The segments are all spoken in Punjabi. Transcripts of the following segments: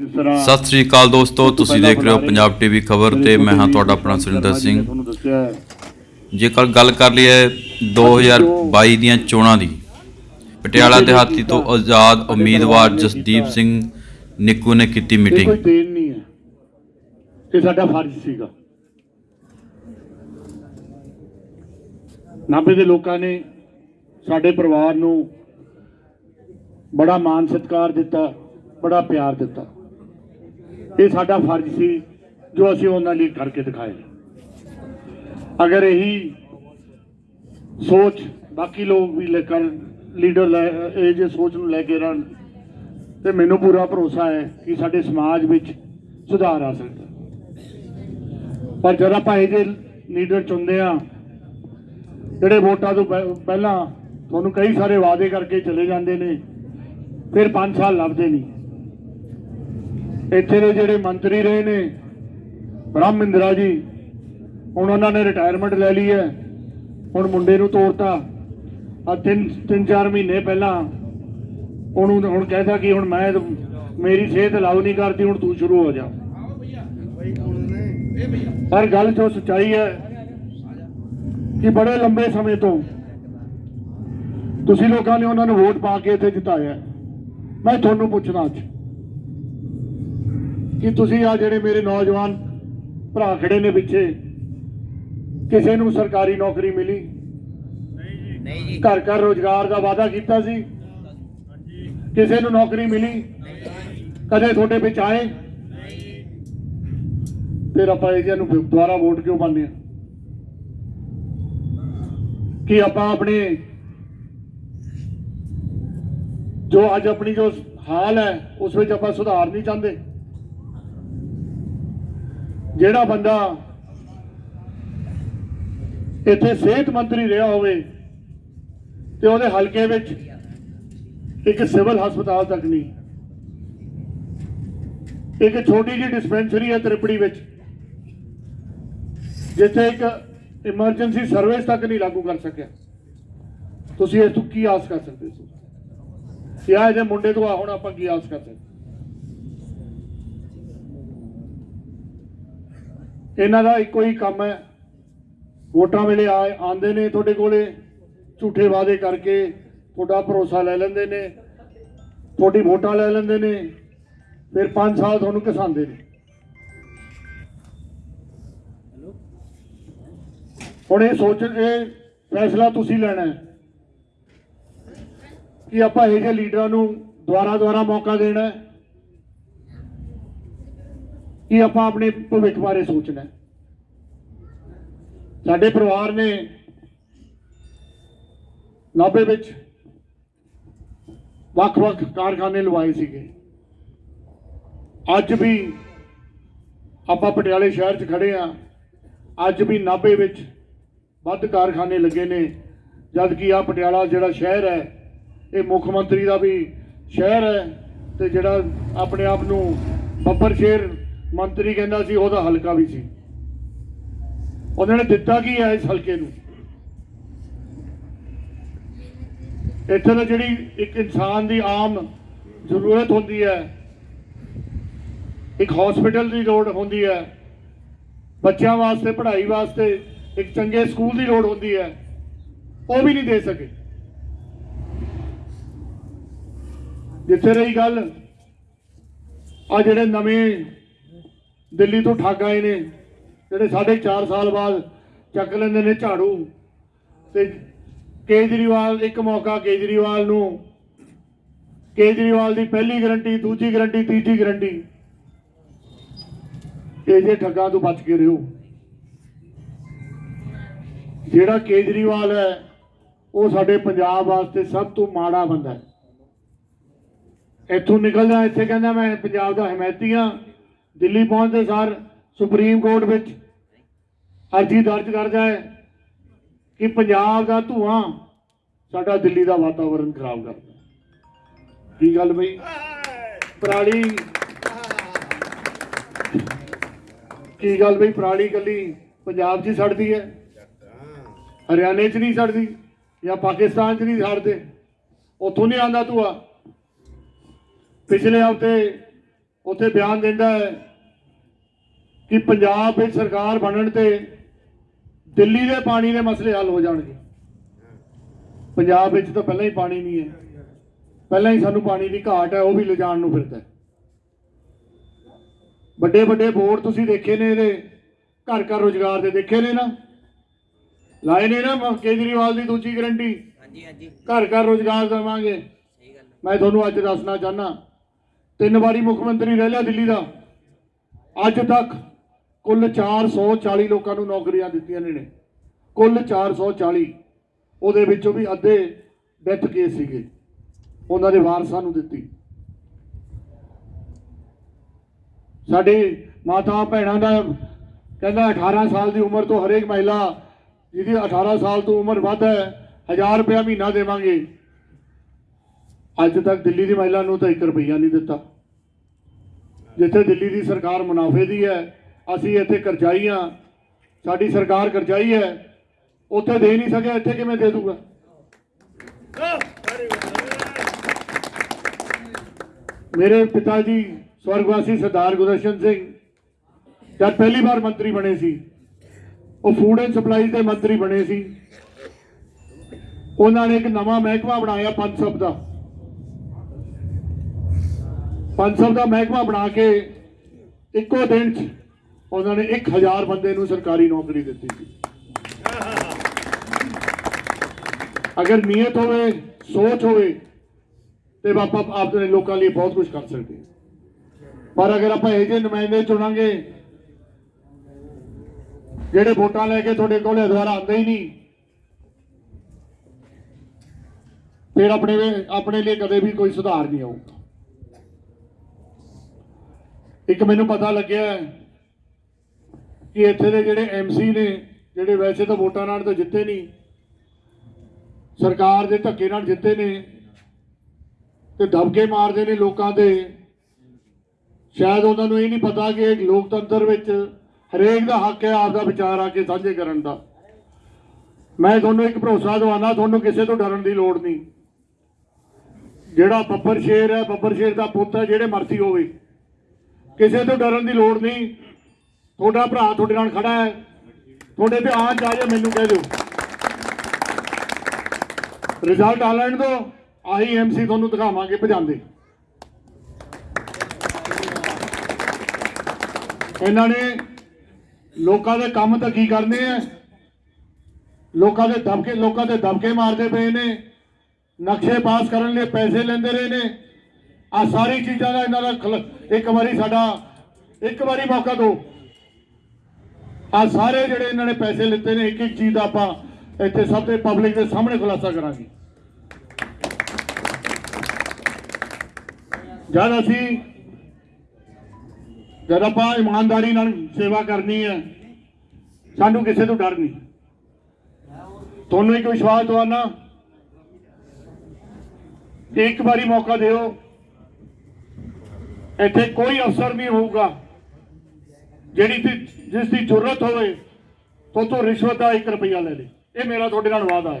ਸਤਿ ਸ੍ਰੀ ਅਕਾਲ ਦੋਸਤੋ ਤੁਸੀਂ ਦੇਖ ਰਹੇ ਹੋ ਪੰਜਾਬ ਟੀਵੀ ਖਬਰ ਤੇ ਮੈਂ ਹਾਂ ਤੁਹਾਡਾ ਆਪਣਾ ਸੁਰਿੰਦਰ ਸਿੰਘ। ਜੇਕਰ ਗੱਲ ਕਰ ਲਈਏ 2022 ਦੀਆਂ ਚੋਣਾਂ ਦੀ ਪਟਿਆਲਾ ਦਿਹਾਤੀ ਤੋਂ ਆਜ਼ਾਦ ਉਮੀਦਵਾਰ ਜਸਦੀਪ ਸਿੰਘ ਨਿੱਕੂ ਨੇ ਕੀਤੀ ਕੋਈ ਮੀਟਿੰਗ। ਦੇਣ ਨਹੀਂ ਹੈ। ਇਹ ਸਾਡਾ ਫਰਜ਼ ਸੀਗਾ। ਨਾਭੇ ਦੇ ਲੋਕਾਂ ਨੇ ਸਾਡੇ ਪਰਿਵਾਰ ਨੂੰ ਬੜਾ ਮਾਣ ਸਤਿਕਾਰ ਦਿੱਤਾ ਬੜਾ ਪਿਆਰ ਦਿੱਤਾ। ਇਹ ਸਾਡਾ ਫਰਜ਼ ਸੀ, ਜੋ ਅਸੀਂ ਉਹਨਾਂ ਲਈ ਕਰਕੇ ਦਿਖਾਏ। ਅਗਰ ਇਹੀ ਸੋਚ ਬਾਕੀ ਲੋਕ ਵੀ ਲੈ ਕਰ, ਲੀਡਰ ਲੈ, ਇਹ ਜੇ ਸੋਚ ਨੂੰ ਲੈ ਕੇ ਰਹਿਣ, ਤੇ ਮੈਨੂੰ ਪੂਰਾ ਭਰੋਸਾ ਹੈ ਕਿ ਸਾਡੇ ਸਮਾਜ ਵਿੱਚ ਸੁਧਾਰ ਆ ਸਕਦਾ। ਪਰ ਜਦ ਆਪਾਂ ਇਹ ਜੇ ਲੀਡਰ ਚੁਣਦੇ ਆ ਜਿਹੜੇ ਵੋਟਾਂ ਤੋਂ ਪਹਿ- ਪਹਿਲਾਂ ਤੁਹਾਨੂੰ ਕਈ ਸਾਰੇ ਵਾਅਦੇ ਕਰਕੇ ਚਲੇ ਜਾਂਦੇ ਨੇ, ਫਿਰ 5 ਸਾਲ ਲੱਭਦੇ ਨਹੀਂ। ਇੱਥੇ ਦੇ ਜਿਹੜੇ ਮੰਤਰੀ ਰਹੇ ਨੇ, ਬ੍ਰਹਮ ਇੰਦਰਾ ਜੀ, ਹੁਣ ਉਹਨਾਂ ਨੇ ਰਿਟਾਇਰਮੈਂਟ ਲੈ ਲਈ ਹੈ, ਹੁਣ ਮੁੰਡੇ ਨੂੰ ਤੋਰਤਾ। ਆ ਤਿੰਨ ਤਿੰਨ ਚਾਰ ਮਹੀਨੇ ਪਹਿਲਾਂ ਉਹਨੂੰ ਹੁਣ ਕਹਿੰਦਾ ਕਿ ਹੁਣ ਮੈਂ ਮੇਰੀ ਸਿਹਤ ਅਲਾਉ ਨਹੀਂ ਕਰਦੀ, ਹੁਣ ਤੂੰ ਸ਼ੁਰੂ ਹੋ ਜਾ। ਪਰ ਗੱਲ ਜੋ ਸੱਚਾਈ ਹੈ ਕਿ ਬੜੇ ਲੰਬੇ ਸਮੇਂ ਤੋਂ ਤੁਸੀਂ ਲੋਕਾਂ ਨੇ ਉਹਨਾਂ ਨੂੰ ਵੋਟ ਪਾ ਕੇ ਇੱਥੇ ਜਿਤਾਇਆ। ਮੈਂ ਤੁਹਾਨੂੰ ਪੁੱਛਣਾ ਅੱਜ ਕਿ ਤੁਸੀਂ ਆ ਜਿਹੜੇ ਮੇਰੇ ਨੌਜਵਾਨ ਭਰਾ ਖੜੇ ਨੇ ਪਿੱਛੇ ਕਿਸੇ ਨੂੰ ਸਰਕਾਰੀ ਨੌਕਰੀ ਮਿਲੀ? ਨਹੀਂ ਜੀ। ਘਰ ਘਰ ਰੋਜ਼ਗਾਰ ਦਾ ਵਾਅਦਾ ਕੀਤਾ ਸੀ? ਕਿਸੇ ਨੂੰ ਨੌਕਰੀ ਮਿਲੀ? ਕਦੇ ਤੁਹਾਡੇ ਵਿੱਚ ਆਏ? ਫਿਰ ਆਪਾਂ ਇਹਨਾਂ ਨੂੰ ਦੁਬਾਰਾ ਵੋਟ ਕਿਉਂ ਪਾਉਂਦੇ ਆ ਕਿ ਆਪਾਂ ਆਪਣੇ ਜੋ ਅੱਜ ਆਪਣੀ ਜੋ ਹਾਲ ਹੈ ਉਸ ਵਿੱਚ ਆਪਾਂ ਸੁਧਾਰ ਨਹੀਂ ਚਾਹੁੰਦੇ? ਜਿਹੜਾ ਬੰਦਾ ਇੱਥੇ ਸਿਹਤ ਮੰਤਰੀ ਰਿਹਾ ਹੋਵੇ ਤੇ ਉਹਦੇ ਹਲਕੇ ਵਿੱਚ ਇੱਕ ਸਿਵਲ ਹਸਪਤਾਲ ਤੱਕ ਨਹੀਂ, ਇੱਕ ਛੋਟੀ ਜਿਹੀ ਡਿਸਪੈਂਸਰੀ ਹੈ ਤ੍ਰਿਪੜੀ ਵਿੱਚ, ਜਿੱਥੇ ਇੱਕ ਇਮਰਜੈਂਸੀ ਸਰਵਿਸ ਤੱਕ ਨਹੀਂ ਲਾਗੂ ਕਰ ਸਕਿਆ। ਤੁਸੀਂ ਇਸ ਤੋਂ ਕੀ ਆਸ ਕਰ ਸਕਦੇ ਸੀ ਕਿਹਾ ਇਹਦੇ ਮੁੰਡੇ ਤੋਂ ਆ, ਹੁਣ ਆਪਾਂ ਕੀ ਆਸ ਕਰ ਸਕਦੇ? ਇਹਨਾਂ ਦਾ ਇੱਕੋ ਹੀ ਕੰਮ ਹੈ। ਵੋਟਾਂ ਵੇਲੇ ਆ ਆਉਂਦੇ ਨੇ ਤੁਹਾਡੇ ਕੋਲੇ, ਝੂਠੇ ਵਾਅਦੇ ਕਰਕੇ ਤੁਹਾਡਾ ਭਰੋਸਾ ਲੈ ਲੈਂਦੇ ਨੇ, ਤੁਹਾਡੀ ਵੋਟਾਂ ਲੈ ਲੈਂਦੇ ਨੇ, ਫਿਰ 5 ਸਾਲ ਤੁਹਾਨੂੰ ਘਸਾਉਂਦੇ ਨੇ। ਹੁਣ ਇਹ ਸੋਚ ਇਹ ਫੈਸਲਾ ਤੁਸੀਂ ਲੈਣਾ ਕਿ ਆਪਾਂ ਇਹ ਜਿਹੇ ਲੀਡਰਾਂ ਨੂੰ ਦੁਆਰਾ ਦੁਆਰਾ ਮੌਕਾ ਦੇਣਾ ਹੈ। ਕਿ ਆਪਾਂ ਆਪਣੇ ਭਵਿੱਖ ਬਾਰੇ ਸੋਚਣਾ ਹੈ। ਸਾਡੇ ਪਰਿਵਾਰ ਨੇ ਨਾਭੇ ਵਿੱਚ ਵੱਖ-ਵੱਖ ਕਾਰਖਾਨੇ ਲਵਾਏ ਸੀਗੇ। ਅੱਜ ਵੀ ਆਪਾਂ ਪਟਿਆਲੇ ਸ਼ਹਿਰ 'ਚ ਖੜੇ ਆ ਅੱਜ ਵੀ ਨਾਭੇ ਵਿੱਚ ਵੱਧ ਕਾਰਖਾਨੇ ਲੱਗੇ ਨੇ। ਜਦ ਕਿ ਆ ਪਟਿਆਲਾ ਜਿਹੜਾ ਸ਼ਹਿਰ ਹੈ, ਇਹ ਮੁੱਖ ਮੰਤਰੀ ਦਾ ਵੀ ਸ਼ਹਿਰ ਹੈ ਤੇ ਜਿਹੜਾ ਆਪਣੇ ਆਪ ਨੂੰ ਬੱਬਰ ਸ਼ੇਰ ਮੰਤਰੀ ਕਹਿੰਦਾ ਸੀ, ਉਹਦਾ ਹਲਕਾ ਵੀ ਸੀ। ਉਹਨਾਂ ਨੇ ਦਿੱਤਾ ਕੀ ਹੈ ਇਸ ਹਲਕੇ ਨੂੰ? ਇੱਥੇ ਤਾਂ ਜਿਹੜੀ ਇੱਕ ਇਨਸਾਨ ਦੀ ਆਮ ਜ਼ਰੂਰਤ ਹੁੰਦੀ ਹੈ, ਇੱਕ ਹਸਪੀਟਲ ਦੀ ਲੋੜ ਹੁੰਦੀ ਹੈ, ਬੱਚਿਆਂ ਵਾਸਤੇ, ਪੜ੍ਹਾਈ ਵਾਸਤੇ ਇੱਕ ਚੰਗੇ ਸਕੂਲ ਦੀ ਲੋੜ ਹੁੰਦੀ ਹੈ, ਉਹ ਵੀ ਨਹੀਂ ਦੇ ਸਕੇ। ਜਿੱਥੇ ਰਹੀ ਗੱਲ ਆ ਜਿਹੜੇ ਨਵੇਂ ਦਿੱਲੀ ਤੋਂ ਠੱਗ ਆਏ ਨੇ, ਜਿਹੜੇ ਸਾਢੇ 4 ਸਾਲ ਬਾਅਦ ਚੱਕ ਲੈਂਦੇ ਨੇ ਝਾੜੂ। ਤੇ ਕੇਜਰੀਵਾਲ, ਇੱਕ ਮੌਕਾ ਕੇਜਰੀਵਾਲ ਨੂੰ। ਕੇਜਰੀਵਾਲ ਦੀ ਪਹਿਲੀ ਗਰੰਟੀ, ਦੂਜੀ ਗਰੰਟੀ, ਤੀਜੀ ਗਰੰਟੀ। ਇਹ ਜੇ ਠੱਗਾਂ ਤੋਂ ਬਚ ਕੇ ਰਹੋ। ਜਿਹੜਾ ਕੇਜਰੀਵਾਲ ਹੈ, ਉਹ ਸਾਡੇ ਪੰਜਾਬ ਵਾਸਤੇ ਸਭ ਤੋਂ ਮਾੜਾ ਬੰਦਾ ਹੈ। ਇੱਥੋਂ ਨਿਕਲਦਾ, ਇੱਥੇ ਕਹਿੰਦਾ ਮੈਂ ਪੰਜਾਬ ਦਾ ਹਮਾਇਤੀ ਹਾਂ ਦਿੱਲੀ ਪਹੁੰਚਦੇ ਸਾਰ ਸੁਪਰੀਮ ਕੋਰਟ ਵਿੱਚ ਅਰਜ਼ੀ ਦਰਜ ਕਰਦਾ ਹੈ ਕਿ ਪੰਜਾਬ ਦਾ ਧੂਆਂ ਸਾਡਾ ਦਿੱਲੀ ਦਾ ਵਾਤਾਵਰਣ ਖਰਾਬ ਕਰਦਾ ਕੀ ਗੱਲ ਬਈ? ਪਰਾਲੀ। ਕੀ ਗੱਲ ਬਈ? ਪਰਾਲੀ ਕੱਲੀ ਪੰਜਾਬ 'ਚ ਹੀ ਸੜਦੀ ਹੈ? ਹਰਿਆਣੇ 'ਚ ਨਹੀਂ ਸੜਦੀ ਜਾਂ ਪਾਕਿਸਤਾਨ 'ਚ ਨਹੀਂ ਸੜਦੇ? ਉੱਥੋਂ ਨਹੀਂ ਆਉਂਦਾ ਧੂਆ। ਪਿਛਲੇ ਹਫ਼ਤੇ ਉੱਥੇ ਬਿਆਨ ਦਿੰਦਾ ਹੈ ਕਿ ਪੰਜਾਬ ਵਿੱਚ ਸਰਕਾਰ ਬਣਨ ਤੇ ਦਿੱਲੀ ਦੇ ਪਾਣੀ ਦੇ ਮਸਲੇ ਹੱਲ ਹੋ ਜਾਣਗੇ। ਪੰਜਾਬ ਵਿੱਚ ਤਾਂ ਪਹਿਲਾਂ ਹੀ ਪਾਣੀ ਨਹੀਂ ਹੈ। ਪਹਿਲਾਂ ਹੀ ਸਾਨੂੰ ਪਾਣੀ ਦੀ ਘਾਟ ਹੈ ਉਹ ਵੀ ਲਿਜਾਣ ਨੂੰ ਫਿਰਦਾ ਵੱਡੇ ਵੱਡੇ ਬੋਰਡ ਤੁਸੀਂ ਦੇਖੇ ਨੇ ਇਹਦੇ ਘਰ ਘਰ ਰੋਜ਼ਗਾਰ ਦੇ ਦੇਖੇ ਨੇ ਨਾ? ਲਾਏ ਨੇ ਨਾ ਕੇਜਰੀਵਾਲ ਦੀ ਦੂਜੀ ਗਰੰਟੀ? ਹਾਂਜੀ ਹਾਂਜੀ। ਘਰ ਘਰ ਰੋਜ਼ਗਾਰ ਦੇਵਾਂਗੇ। ਮੈਂ ਤੁਹਾਨੂੰ ਅੱਜ ਦੱਸਣਾ ਚਾਹਨਾ ਤਿੰਨ ਵਾਰੀ ਮੁੱਖ ਮੰਤਰੀ ਰਹਿ ਲਿਆ ਦਿੱਲੀ ਦਾ। ਅੱਜ ਤੱਕ ਕੁੱਲ 440 ਲੋਕਾਂ ਨੂੰ ਨੌਕਰੀਆਂ ਦਿੱਤੀਆਂ ਨੇ ਨੇ ਕੁੱਲ 440 ਉਹਦੇ ਵਿੱਚੋਂ ਵੀ ਅੱਧੇ ਡੈਥ ਕੇਸ ਸੀਗੇ। ਉਹਨਾਂ ਦੇ ਵਾਰਸਾਂ ਨੂੰ ਦਿੱਤੀ। ਸਾਡੇ ਮਾਤਾ ਭੈਣਾਂ ਦਾ ਕਹਿੰਦਾ 18 ਸਾਲ ਦੀ ਉਮਰ ਤੋਂ ਹਰੇਕ ਮਹਿਲਾ ਜਿਹਦੀ 18 ਸਾਲ ਤੋਂ ਉਮਰ ਵੱਧ ਹੈ 1000 ਰੁਪਇਆ ਮਹੀਨਾ ਦੇਵਾਂਗੇ। ਅੱਜ ਤੱਕ ਦਿੱਲੀ ਦੀ ਮਹਿਲਾ ਨੂੰ ਤਾਂ 1 ਰੁਪਈਆ ਨਹੀਂ ਦਿੱਤਾ। ਜਿੱਥੇ ਦਿੱਲੀ ਦੀ ਸਰਕਾਰ ਮੁਨਾਫੇ ਦੀ ਹੈ ਅਸੀਂ ਇੱਥੇ ਕਰਜ਼ਾਈ ਹਾਂ। ਸਾਡੀ ਸਰਕਾਰ ਕਰਜ਼ਾਈ ਹੈ। ਉੱਥੇ ਦੇ ਨਹੀਂ ਸਕਿਆ, ਇੱਥੇ ਕਿਵੇਂ ਦੇ ਦੂਗਾ? ਮੇਰੇ ਪਿਤਾ ਜੀ ਸਵਰਗਵਾਸੀ ਸਰਦਾਰ ਗੁਰਦਰਸ਼ਨ ਸਿੰਘ ਜਦ ਪਹਿਲੀ ਵਾਰ ਮੰਤਰੀ ਬਣੇ ਸੀ, ਉਹ ਫੂਡ ਐਂਡ ਸਪਲਾਈ ਦੇ ਮੰਤਰੀ ਬਣੇ ਸੀ। ਉਹਨਾਂ ਨੇ ਇੱਕ ਨਵਾਂ ਮਹਿਕਮਾ ਬਣਾਇਆ ਪੰਸਬ ਦਾ। ਪੰਜ ਸਭ ਦਾ ਮਹਿਕਮਾ ਬਣਾ ਕੇ ਇੱਕੋ ਦਿਨ 'ਚ ਉਹਨਾਂ ਨੇ 1000 ਬੰਦੇ ਨੂੰ ਸਰਕਾਰੀ ਨੌਕਰੀ ਦਿੱਤੀ ਸੀ। ਅਗਰ ਨੀਅਤ ਹੋਵੇ, ਸੋਚ ਹੋਵੇ, ਤੇ ਆਪਾਂ ਆਪਣੇ ਲੋਕਾਂ ਲਈ ਬਹੁਤ ਕੁਝ ਕਰ ਸਕਦੇ ਪਰ ਅਗਰ ਆਪਾਂ ਇਹ ਜਿਹੇ ਨੁਮਾਇੰਦੇ ਚੁਣਾਂਗੇ, ਜਿਹੜੇ ਵੋਟਾਂ ਲੈ ਕੇ ਤੁਹਾਡੇ ਕੋਲੇ ਦੁਆਰਾ ਆਉਂਦੇ ਹੀ ਨਹੀਂ, ਫਿਰ ਆਪਣੇ ਆਪਣੇ ਲਈ ਕਦੇ ਵੀ ਕੋਈ ਸੁਧਾਰ ਨਹੀਂ ਆਊਗਾ। ਇੱਕ ਮੈਨੂੰ ਪਤਾ ਲੱਗਿਆ ਕਿ ਇੱਥੇ ਦੇ ਜਿਹੜੇ ਐਮਸੀ ਨੇ, ਜਿਹੜੇ ਵੈਸੇ ਤਾਂ ਵੋਟਾਂ ਨਾਲ ਤਾਂ ਜਿੱਤੇ ਨਹੀਂ, ਸਰਕਾਰ ਦੇ ਧੱਕੇ ਨਾਲ ਜਿੱਤੇ ਨੇ ਤੇ ਦਬਕੇ ਮਾਰਦੇ ਨੇ ਲੋਕਾਂ ਦੇ। ਸ਼ਾਇਦ ਉਹਨਾਂ ਨੂੰ ਇਹ ਨਹੀਂ ਪਤਾ ਕਿ ਇੱਕ ਲੋਕਤੰਤਰ ਵਿੱਚ ਹਰੇਕ ਦਾ ਹੱਕ ਹੈ ਆਪਦਾ ਵਿਚਾਰ ਆ ਕੇ ਸਾਂਝੇ ਕਰਨ ਦਾ। ਮੈਂ ਤੁਹਾਨੂੰ ਇੱਕ ਭਰੋਸਾ ਦਵਾਨਾ ਤੁਹਾਨੂੰ ਕਿਸੇ ਤੋਂ ਡਰਨ ਦੀ ਲੋੜ ਨਹੀਂ। ਜਿਹੜਾ ਬੱਬਰ ਸ਼ੇਰ ਹੈ, ਬੱਬਰ ਸ਼ੇਰ ਦਾ ਪੁੱਤ ਹੈ, ਜਿਹੜੇ ਮਰਜ਼ੀ ਹੋਵੇ। ਕਿਸੇ ਤੋਂ ਡਰਨ ਦੀ ਲੋੜ ਨਹੀਂ। ਤੁਹਾਡਾ ਭਰਾ ਤੁਹਾਡੇ ਨਾਲ ਖੜਾ ਹੈ। ਤੁਹਾਡੇ ਤੇ ਆਂਚ ਮੈਨੂੰ ਕਹਿ ਦਿਓ। ਰਿਜ਼ਲਟ ਆ ਲੈਣ ਦਿਓ, ਆਹੀ ਐਮਸੀ ਤੁਹਾਨੂੰ ਦਿਖਾਵਾਂਗੇ ਭਜਾਉਂਦੇ। ਇਹਨਾਂ ਨੇ ਲੋਕਾਂ ਦੇ ਕੰਮ ਤਾਂ ਕੀ ਕਰਨੇ ਆ? ਲੋਕਾਂ ਦੇ ਦਬਕੇ, ਲੋਕਾਂ ਦੇ ਦਬਕੇ ਮਾਰਦੇ ਪਏ ਨੇ। ਨਕਸ਼ੇ ਪਾਸ ਕਰਨ ਲਈ ਪੈਸੇ ਲੈਂਦੇ ਰਹੇ ਨੇ। ਆ ਸਾਰੀ ਚੀਜ਼ਾਂ ਦਾ ਇਹਨਾਂ ਦਾ ਖਲ- ਇੱਕ ਵਾਰੀ ਸਾਡਾ ਇੱਕ ਵਾਰੀ ਮੌਕਾ ਦਿਓ। ਆ ਸਾਰੇ ਜਿਹੜੇ ਇਹਨਾਂ ਨੇ ਪੈਸੇ ਲਿੱਤੇ ਨੇ ਇੱਕ ਇੱਕ ਚੀਜ਼ ਦਾ ਆਪਾਂ ਇੱਥੇ ਸਭ ਦੇ ਪਬਲਿਕ ਦੇ ਸਾਹਮਣੇ ਖੁਲਾਸਾ ਕਰਾਂਗੇ। ਜਦ ਅਸੀਂ ਜਦ ਆਪਾਂ ਇਮਾਨਦਾਰੀ ਨਾਲ ਸੇਵਾ ਕਰਨੀ ਹੈ, ਸਾਨੂੰ ਕਿਸੇ ਤੋਂ ਡਰ ਨਹੀਂ। ਤੁਹਾਨੂੰ ਇੱਕ ਵਿਸ਼ਵਾਸ ਦਵਾਨਾ, ਇੱਕ ਵਾਰੀ ਮੌਕਾ ਦਿਓ, ਇੱਥੇ ਕੋਈ ਅਫਸਰ ਨਹੀਂ ਹੋਊਗਾ। ਜਿਹੜੀ ਦੀ ਜਿਸ ਦੀ ਜ਼ਰੂਰਤ ਹੋਵੇ ਤੋਂ ਤੋਂ ਰਿਸ਼ਵਤ ਦਾ 1 ਰੁਪਿਆ ਲੈ ਲੇ ਇਹ ਮੇਰਾ ਤੁਹਾਡੇ ਨਾਲ ਵਾਅਦਾ ਹੈ।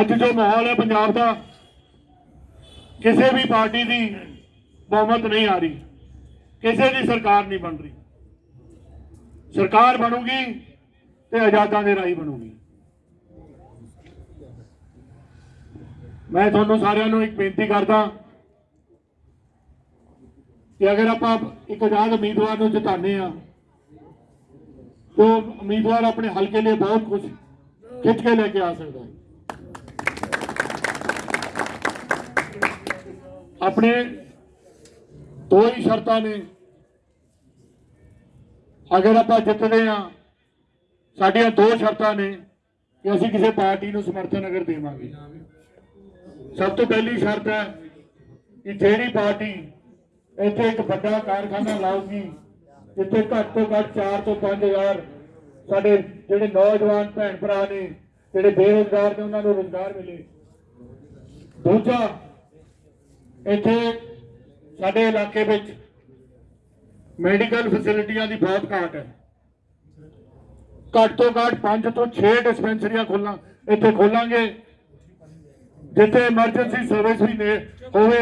ਅੱਜ ਜੋ ਮਾਹੌਲ ਹੈ ਪੰਜਾਬ ਦਾ, ਕਿਸੇ ਵੀ ਪਾਰਟੀ ਦੀ ਬਹੁਮਤ ਨਹੀਂ ਆ ਰਹੀ। ਕਿਸੇ ਦੀ ਸਰਕਾਰ ਨਹੀਂ ਬਣ ਰਹੀ। ਸਰਕਾਰ ਬਣੂਗੀ ਤੇ ਆਜ਼ਾਦਾਂ ਦੇ ਰਾਹੀਂ ਬਣੂਗੀ। ਮੈਂ ਤੁਹਾਨੂੰ ਸਾਰਿਆਂ ਨੂੰ ਇੱਕ ਬੇਨਤੀ ਕਰਦਾ ਕਿ ਅਗਰ ਆਪਾਂ ਇੱਕ ਆਜ਼ਾਦ ਉਮੀਦਵਾਰ ਨੂੰ ਜਿਤਾਉਂਦੇ ਆ ਤਾਂ ਉਮੀਦਵਾਰ ਆਪਣੇ ਹਲਕੇ ਲਈ ਬਹੁਤ ਕੁਝ ਖਿੱਚ ਕੇ ਲੈ ਕੇ ਆ ਸਕਦਾ ਹੈ। ਆਪਣੇ ਦੋ ਹੀ ਸ਼ਰਤਾਂ ਨੇ। ਅਗਰ ਆਪਾਂ ਜਿੱਤਦੇ ਆ ਸਾਡੀਆਂ ਦੋ ਸ਼ਰਤਾਂ ਨੇ ਕਿ ਅਸੀਂ ਕਿਸੇ ਪਾਰਟੀ ਨੂੰ ਸਮਰਥਨ ਅਗਰ ਦੇਵਾਂਗੇ। ਸਭ ਤੋਂ ਪਹਿਲੀ ਸ਼ਰਤ ਹੈ ਕਿ ਜਿਹੜੀ ਪਾਰਟੀ ਇੱਥੇ ਇੱਕ ਵੱਡਾ ਕਾਰਖਾਨਾ ਲਾਊਗੀ ਜਿੱਥੇ ਘੱਟ ਤੋਂ ਘੱਟ 4 ਤੋਂ 5000 ਸਾਡੇ ਜਿਹੜੇ ਨੌਜਵਾਨ ਭੈਣ ਭਰਾ ਨੇ, ਜਿਹੜੇ ਬੇਰੁਜ਼ਗਾਰ ਨੇ, ਉਹਨਾਂ ਨੂੰ ਰੋਜ਼ਗਾਰ ਮਿਲੇ। ਦੂਜਾ, ਇੱਥੇ ਸਾਡੇ ਇਲਾਕੇ ਵਿੱਚ ਮੈਡੀਕਲ ਫੈਸਿਲਿਟੀਆਂ ਦੀ ਬਹੁਤ ਘਾਟ ਹੈ। ਘੱਟ ਤੋਂ ਘੱਟ 5 ਤੋਂ 6 ਡਿਸਪੈਂਸਰੀਆਂ ਖੋਲਾਂ, ਇੱਥੇ ਖੋਲਾਂਗੇ, ਜਿੱਥੇ ਐਮਰਜੈਂਸੀ ਸਰਵਿਸ ਵੀ ਨੇ, ਹੋਵੇ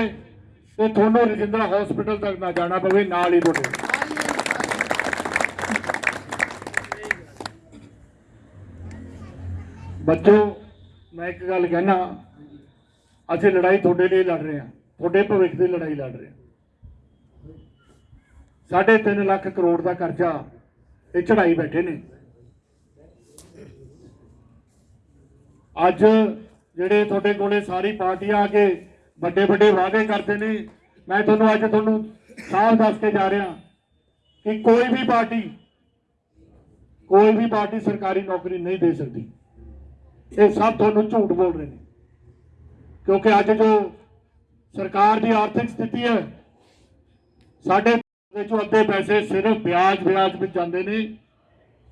ਤੇ ਤੁਹਾਨੂੰ ਰਜਿੰਦਰਾ ਹਸਪੀਟਲ ਤੱਕ ਨਾ ਜਾਣਾ ਪਵੇ, ਨਾਲ ਹੀ ਤੁਹਾਡੇ। ਬੱਚੋ, ਮੈਂ ਇੱਕ ਗੱਲ ਕਹਿਣਾ, ਅਸੀਂ ਲੜਾਈ ਤੁਹਾਡੇ ਲਈ ਲੜ ਰਹੇ ਹਾਂ, ਤੁਹਾਡੇ ਭਵਿੱਖ ਦੀ ਲੜਾਈ ਲੜ ਰਹੇ ਹਾਂ। ਸਾਢੇ ਤਿੰਨ ਲੱਖ ਕਰੋੜ ਦਾ ਕਰਜ਼ਾ ਇਹ ਚੜਾਈ ਬੈਠੇ ਨੇ। ਅੱਜ ਜਿਹੜੇ ਤੁਹਾਡੇ ਕੋਲੇ ਸਾਰੀ ਪਾਰਟੀਆਂ ਆ ਕੇ ਵੱਡੇ ਵੱਡੇ ਵਾਅਦੇ ਕਰਦੇ ਨੇ। ਮੈਂ ਤੁਹਾਨੂੰ ਅੱਜ ਤੁਹਾਨੂੰ ਸਾਫ਼ ਦੱਸ ਕੇ ਜਾ ਰਿਹਾ ਕਿ ਕੋਈ ਵੀ ਪਾਰਟੀ, ਕੋਈ ਵੀ ਪਾਰਟੀ ਸਰਕਾਰੀ ਨੌਕਰੀ ਨਹੀਂ ਦੇ ਸਕਦੀ। ਇਹ ਸਭ ਤੁਹਾਨੂੰ ਝੂਠ ਬੋਲ ਰਹੇ ਨੇ। ਕਿਉਂਕਿ ਅੱਜ ਜੋ ਸਰਕਾਰ ਦੀ ਆਰਥਿਕ ਸਥਿਤੀ ਹੈ, ਸਾਡੇ ਵਿੱਚੋਂ ਅੱਧੇ ਪੈਸੇ ਸਿਰਫ ਵਿਆਜ ਵਿਆਜ ਵਿੱਚ ਜਾਂਦੇ ਨੇ।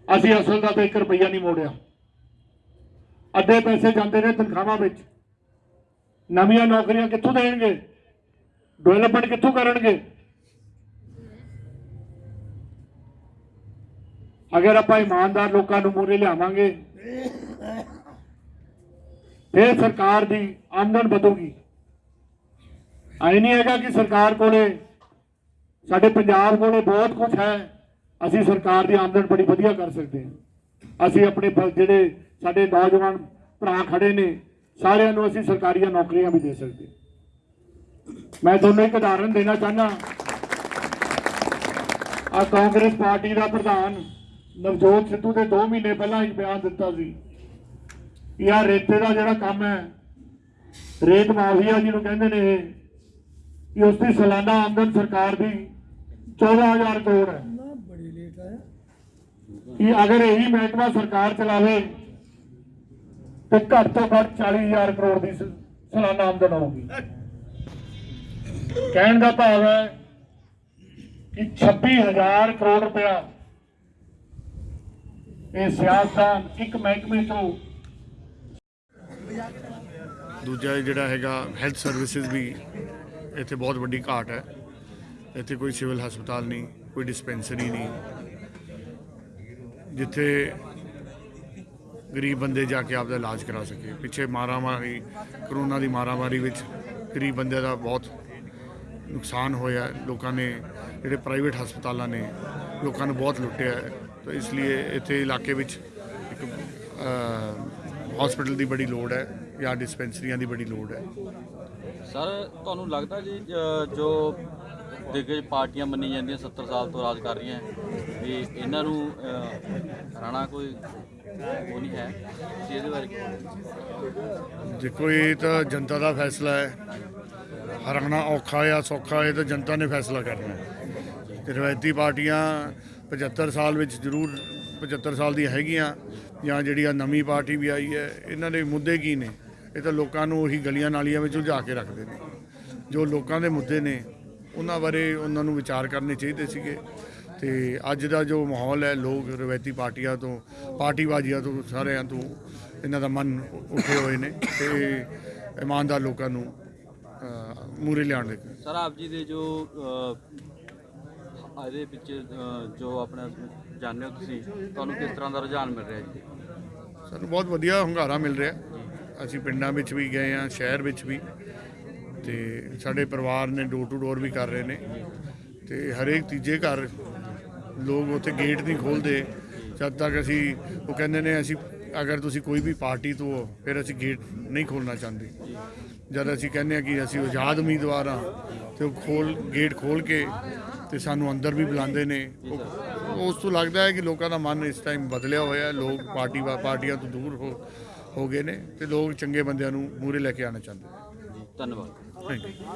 ਅਸੀਂ ਅਸਲ ਦਾ ਤਾਂ 1 ਰੁਪਈਆ ਨਹੀਂ ਮੋੜਿਆ। ਅੱਧੇ ਪੈਸੇ ਜਾਂਦੇ ਨੇ ਤਨਖਾਹਾਂ ਵਿੱਚ। ਨਵੀਆਂ ਨੌਕਰੀਆਂ ਕਿੱਥੋਂ ਦੇਣਗੇ? ਡਿਵੈਲਪਮੈਂਟ ਕਿੱਥੋਂ ਕਰਨਗੇ? ਅਗਰ ਆਪਾਂ ਇਮਾਨਦਾਰ ਲੋਕਾਂ ਨੂੰ ਮੂਰੇ ਲਿਆਵਾਂਗੇ, ਫਿਰ ਸਰਕਾਰ ਦੀ ਆਮਦਨ ਵਧੂਗੀ। ਆਈ ਨਹੀਂ ਹੈਗਾ ਕਿ ਸਰਕਾਰ ਕੋਲੇ, ਸਾਡੇ ਪੰਜਾਬ ਕੋਲੇ ਬਹੁਤ ਕੁਝ ਹੈ। ਅਸੀਂ ਸਰਕਾਰ ਦੀ ਆਮਦਨ ਬੜੀ ਵਧੀਆ ਕਰ ਸਕਦੇ ਹਾਂ। ਅਸੀਂ ਆਪਣੇ ਜਿਹੜੇ ਸਾਡੇ ਨੌਜਵਾਨ ਭਰਾ ਖੜੇ ਨੇ ਸਾਰਿਆਂ ਨੂੰ ਅਸੀਂ ਸਰਕਾਰੀਆਂ ਨੌਕਰੀਆਂ ਵੀ ਦੇ ਸਕਦੇ। ਮੈਂ ਤੁਹਾਨੂੰ ਇੱਕ ਉਦਾਹਰਨ ਦੇਣਾ ਚਾਹਨਾ ਆ ਕਾਂਗਰਸ ਪਾਰਟੀ ਦਾ ਪ੍ਰਧਾਨ ਨਵਜੋਤ ਸਿੱਧੂ ਦੇ 2 ਮਹੀਨੇ ਪਹਿਲਾਂ ਇੱਕ ਬਿਆਨ ਦਿੱਤਾ ਸੀ ਕਿ ਆਹ ਰੇਤੇ ਦਾ ਜਿਹੜਾ ਕੰਮ ਹੈ ਰੇਤ ਮਾਫੀਆ ਜਿਹਨੂੰ ਕਹਿੰਦੇ ਨੇ ਇਹ ਕਿ ਉਸ ਦੀ ਸਾਲਾਨਾ ਆਮਦਨ ਸਰਕਾਰ ਦੀ 14000 ਕਰੋੜ ਹੈ। ਕਿ ਅਗਰ ਇਹੀ ਮਹਿਕਮਾ ਸਰਕਾਰ ਚਲਾਵੇ ਤੇ ਘੱਟ ਤੋਂ ਘੱਟ 40000 ਕਰੋੜ ਦੀ ਸਾਲਾਨਾ ਆਮਦਨ ਹੋਊਗੀ ਕਹਿਣ ਦਾ ਭਾਵ ਹੈ ਕਿ 26000 ਕਰੋੜ ਰੁਪਇਆ ਇਹ ਸਿਆਸਤਦਾਨ ਇੱਕ ਮਹਿਕਮੇ ਤੋਂ ਦੂਜਾ ਜਿਹੜਾ ਹੈਗਾ ਹੈਲਥ ਸਰਵਿਸਿਜ਼ ਵੀ ਇੱਥੇ ਬਹੁਤ ਵੱਡੀ ਘਾਟ ਹੈ। ਇੱਥੇ ਕੋਈ ਸਿਵਲ ਹਸਪਤਾਲ ਨਹੀਂ, ਕੋਈ ਡਿਸਪੈਂਸਰੀ ਨਹੀਂ। ਜਿੱਥੇ ਗਰੀਬ ਬੰਦੇ ਜਾ ਕੇ ਆਪਦਾ ਇਲਾਜ ਕਰਾ ਸਕੇ। ਪਿੱਛੇ ਮਾਰਾਮਾਰੀ, ਕਰੋਨਾ ਦੀ ਮਾਰਾਮਾਰੀ ਵਿੱਚ ਗਰੀਬ ਬੰਦੇ ਦਾ ਬਹੁਤ ਨੁਕਸਾਨ ਹੋਇਆ। ਲੋਕਾਂ ਨੇ, ਜਿਹੜੇ ਪ੍ਰਾਈਵੇਟ ਹਸਪਤਾਲਾਂ ਨੇ, ਲੋਕਾਂ ਨੂੰ ਬਹੁਤ ਲੁੱਟਿਆ। ਤਾਂ ਇਸ ਲਈ ਇੱਥੇ ਇਲਾਕੇ ਵਿੱਚ ਇੱਕ ਹਸਪੀਟਲ ਦੀ ਬੜੀ ਲੋੜ ਹੈ ਜਾਂ ਡਿਸਪੈਂਸਰੀਆਂ ਦੀ ਬੜੀ ਲੋੜ ਹੈ। ਸਰ, ਤੁਹਾਨੂੰ ਲੱਗਦਾ ਜੀ ਜੋ ਦਿੱਗਜ ਪਾਰਟੀਆਂ ਮੰਨੀ ਜਾਂਦੀਆਂ 70 ਸਾਲ ਤੋਂ ਰਾਜ ਕਰ ਰਹੀਆਂ, ਵੀ ਇਹਨਾਂ ਨੂੰ ਹਰਾਣਾ ਕੋਈ ਉਹ ਨਹੀਂ ਹੈ। ਤੁਸੀਂ ਇਹਦੇ ਬਾਰੇ ਦੇਖੋ, ਇਹ ਤਾਂ ਜਨਤਾ ਦਾ ਫੈਸਲਾ ਹੈ। ਹਰਾਣਾ ਔਖਾ ਜਾਂ ਸੌਖਾ, ਇਹ ਤਾਂ ਜਨਤਾ ਨੇ ਫੈਸਲਾ ਕਰਨਾ ਹੈ। ਤੇ ਰਵਾਇਤੀ ਪਾਰਟੀਆਂ 75 ਸਾਲ ਵਿੱਚ ਜ਼ਰੂਰ 75 ਸਾਲ ਦੀ ਹੈਗੀਆਂ, ਜਾਂ ਜਿਹੜੀ ਆ ਨਵੀਂ ਪਾਰਟੀ ਵੀ ਆਈ ਹੈ, ਇਹਨਾਂ ਦੇ ਮੁੱਦੇ ਕੀ ਨੇ? ਇਹ ਤਾਂ ਲੋਕਾਂ ਨੂੰ ਉਹੀ ਗਲੀਆਂ ਨਾਲੀਆਂ ਵਿੱਚ ਉਲਝਾ ਕੇ ਰੱਖਦੇ ਨੇ। ਜੋ ਲੋਕਾਂ ਦੇ ਮੁੱਦੇ ਨੇ, ਉਹਨਾਂ ਬਾਰੇ ਉਹਨਾਂ ਨੂੰ ਵਿਚਾਰ ਕਰਨੇ ਚਾਹੀਦੇ ਸੀਗੇ। ਤੇ ਅੱਜ ਦਾ ਜੋ ਮਾਹੌਲ ਹੈ ਲੋਕ ਰਵਾਇਤੀ ਪਾਰਟੀਆਂ ਤੋਂ ਪਾਰਟੀਬਾਜ਼ੀਆਂ ਤੋਂ ਸਾਰਿਆਂ ਤੋਂ ਇਹਨਾਂ ਦਾ ਮਨ ਉੱਠੇ ਹੋਏ ਨੇ ਤੇ ਇਮਾਨਦਾਰ ਲੋਕਾਂ ਨੂੰ ਮੂਰੇ ਲਿਆਉਣ ਦੇ ਸਰ ਆਪ ਜੀ ਦੇ ਜੋ ਇਹਦੇ ਵਿੱਚ ਜੋ ਆਪਣਾ ਜਾਣਦੇ ਹੋ ਤੁਸੀਂ ਤੁਹਾਨੂੰ ਕਿਸ ਤਰ੍ਹਾਂ ਦਾ ਰੁਝਾਨ ਮਿਲ ਰਿਹਾ ਜੀ? ਸਾਨੂੰ ਬਹੁਤ ਵਧੀਆ ਹੁੰਗਾਰਾ ਮਿਲ ਰਿਹਾ। ਅਸੀਂ ਪਿੰਡਾਂ ਵਿੱਚ ਵੀ ਗਏ ਆ ਸ਼ਹਿਰ ਵਿੱਚ ਵੀ। ਤੇ ਸਾਡੇ ਪਰਿਵਾਰ ਨੇ ਡੋਰ ਟੂ ਡੋਰ ਵੀ ਕਰ ਰਹੇ ਨੇ। ਤੇ ਹਰੇਕ ਤੀਜੇ ਘਰ ਲੋਕ ਉੱਥੇ ਗੇਟ ਨਹੀਂ ਖੋਲਦੇ। ਜਦ ਤੱਕ ਅਸੀਂ ਉਹ ਕਹਿੰਦੇ ਨੇ ਅਸੀਂ ਅਗਰ ਤੁਸੀਂ ਕੋਈ ਵੀ ਪਾਰਟੀ ਤੋਂ ਹੋ ਫਿਰ ਅਸੀਂ ਗੇਟ ਨਹੀਂ ਖੋਲਣਾ ਚਾਹੁੰਦੇ। ਜਦ ਅਸੀਂ ਕਹਿੰਦੇ ਆ ਕਿ ਅਸੀਂ ਆਜ਼ਾਦ ਉਮੀਦਵਾਰ ਆ ਤੇ ਉਹ ਖੋਲ ਗੇਟ ਖੋਲ ਕੇ ਤੇ ਸਾਨੂੰ ਅੰਦਰ ਵੀ ਬੁਲਾਉਂਦੇ ਨੇ। ਉਹ- ਉਸ ਤੋਂ ਲੱਗਦਾ ਹੈ ਕਿ ਲੋਕਾਂ ਦਾ ਮਨ ਇਸ ਟਾਈਮ ਬਦਲਿਆ ਹੋਇਆ ਹੈ। ਲੋਕ ਪਾਰਟੀ ਪਾਰਟੀਆਂ ਤੋਂ ਦੂਰ ਹੋ ਹੋ ਗਏ ਨੇ ਤੇ ਲੋਕ ਚੰਗੇ ਬੰਦਿਆਂ ਨੂੰ ਮੂਰੇ ਲੈ ਕੇ ਆਉਣਾ ਚਾਹੁੰਦੇ ਨੇ। ਧੰਨਵਾਦ। Thank you